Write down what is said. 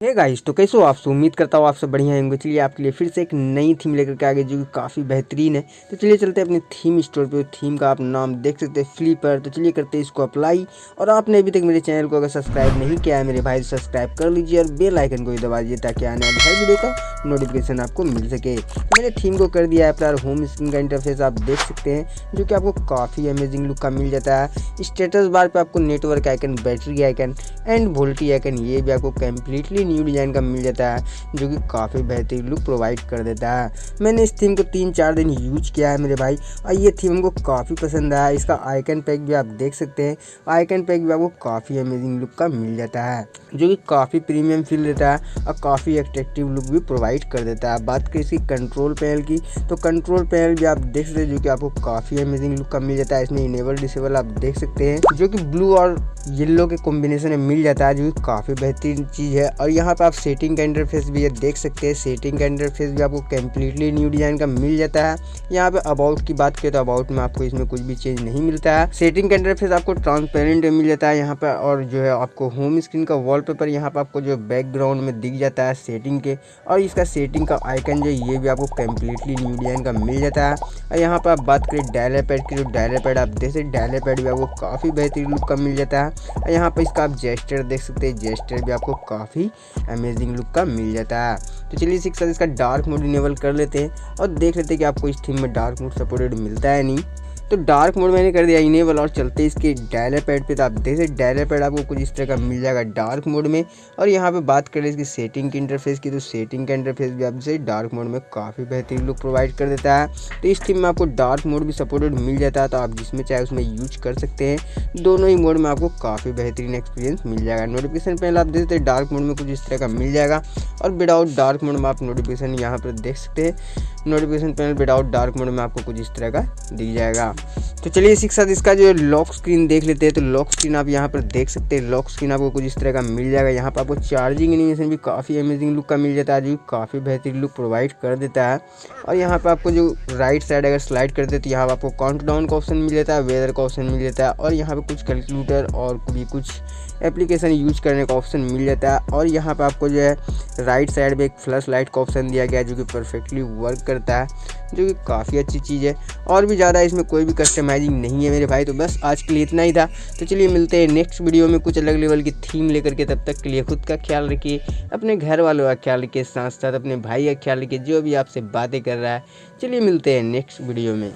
Hey guys तो कैसे हो आप उम्मीद करता हूँ आप सब बढ़िया होंगे। चलिए आपके लिए फिर से एक नई थीम लेकर के आ आगे जो कि काफ़ी बेहतरीन है। तो चलिए चलते हैं अपने थीम स्टोर पे। थीम का आप नाम देख सकते हैं फ्लिपर तो चलिए करते हैं इसको अप्लाई और आपने अभी तक मेरे चैनल को अगर सब्सक्राइब नहीं किया है, मेरे भाई सब्सक्राइब कर लीजिए और बेल आइकन को भी दबा दीजिए, ताकि आने वाले हर वीडियो का नोटिफिकेशन आपको मिल सके। तो मैंने थीम को कर दिया है, अपना होम स्क्रीन का इंटरफेस आप देख सकते हैं, जो कि आपको काफ़ी अमेजिंग लुक का मिल जाता है। स्टेटस बार पर आपको network icon battery icon and VoLTE icon ये भी आपको कम्प्लीटली न्यू डिज़ाइन का मिल जाता है, जो कि काफ़ी बेहतरीन लुक प्रोवाइड कर देता है। मैंने इस थीम को तीन चार दिन यूज़ किया है मेरे भाई, और ये थीम हमको काफ़ी पसंद आया। इसका आइकन पैक भी आप देख सकते हैं। आइकन पैक भी आपको काफ़ी अमेजिंग लुक का मिल जाता है, जो कि काफ़ी प्रीमियम फील देता है, और काफ़ी एट्रेक्टिव लुक भी प्रोवाइड कर देता है। बात करें इसकी कंट्रोल पैनल की तो कंट्रोल पैनल भी आप देख सकते हैं, जो कि आपको काफ़ी अमेजिंग लुक का मिल जाता है। इसमें इनेबल डिसेबल आप देख सकते हैं, जो कि ब्लू और येलो के कॉम्बिनेशन में मिल जाता है, जो कि काफ़ी बेहतरीन चीज़ है। और यहाँ पर आप सेटिंग का इंटरफेस भी देख सकते हैं। सेटिंग का इंटरफेस भी आपको कम्प्लीटली न्यू डिज़ाइन का मिल जाता है। यहाँ पे अबाउट की बात करें तो अबाउट में आपको इसमें कुछ भी चेंज नहीं मिलता है। सेटिंग का इंटरफेस आपको ट्रांसपेरेंट मिल जाता है यहाँ पर और जो है आपको होम स्क्रीन का वॉलपेपर यहाँ पर आपको जो बैकग्राउंड में दिख जाता है सेटिंग के और इसका सेटिंग का आइकन जो ये भी आपको कम्प्लीटली न्यू डिज़ाइन का मिल जाता है। और यहाँ पर आप बात करें डायलर पैड की जो डायलर पैड आप देख सकते डायलर पैड भी आपको काफ़ी बेहतरीन लुक का मिल जाता है। और यहाँ पर इसका आप जेस्टर देख सकते हैं जेस्टर भी आपको काफ़ी अमेजिंग लुक का मिल जाता है। तो चलिए इसी के साथ इसका डार्क मोड इनेबल कर लेते हैं और देख लेते हैं कि आपको इस थीम में डार्क मोड सपोर्टेड मिलता है नहीं। तो डार्क मोड मैंने कर दिया इनेबल और चलते इसके डायलर पैड पे। तो आप देख सकते डायलर पैड आपको कुछ इस तरह का मिल जाएगा डार्क मोड में। और यहाँ पे बात करें इसकी सेटिंग की इंटरफेस की तो सेटिंग का इंटरफेस भी आपसे डार्क मोड में काफ़ी बेहतरीन लुक प्रोवाइड कर देता है। तो इस थीम में आपको डार्क मोड भी सपोर्टेड मिल जाता है तो आप जिसमें चाहे उसमें यूज़ कर सकते हैं। दोनों ही मोड में आपको काफ़ी बेहतरीन एक्सपीरियंस मिल जाएगा। नोटिफिकेशन पहले आप देख सकते डार्क मोड में कुछ इस तरह का मिल जाएगा। और विदाउट डार्क मोड में आप नोटिफिकेशन यहाँ पर देख सकते हैं। Notification panel without dark mode में आपको कुछ इस तरह का दिख जाएगा। तो चलिए इसी के साथ इसका जो लॉक स्क्रीन देख लेते हैं। तो लॉक स्क्रीन आप यहाँ पर देख सकते हैं। लॉक स्क्रीन आपको कुछ इस तरह का मिल जाएगा। यहाँ पर आपको चार्जिंग एनिमेशन भी काफ़ी अमेजिंग लुक का मिल जाता है। जो काफ़ी बेहतरीन लुक प्रोवाइड कर देता है। और यहाँ पर आपको जो राइट साइड अगर स्लाइड करते तो यहाँ पर आपको काउंट डाउन का ऑप्शन मिल जाता है वेदर का ऑप्शन मिल जाता है। और यहाँ पर कुछ कैलकुलेटर और भी कुछ एप्लीकेशन यूज़ करने का ऑप्शन मिल जाता है। और यहाँ पर आपको जो है राइट साइड में एक फ्लश लाइट का ऑप्शन दिया गया है, जो कि परफेक्टली वर्क करता है, जो कि काफ़ी अच्छी चीज़ है। और भी ज़्यादा इसमें कोई भी कस्टमाइजिंग नहीं है मेरे भाई तो बस आज के लिए इतना ही था। तो चलिए मिलते हैं नेक्स्ट वीडियो में कुछ अलग लेवल की थीम लेकर के, तब तक के लिए खुद का ख्याल रखिए, अपने घर वालों का ख्याल रखिए साथ साथ अपने भाई का ख्याल रखिए, जो भी आपसे बातें कर रहा है। चलिए मिलते हैं नेक्स्ट वीडियो में।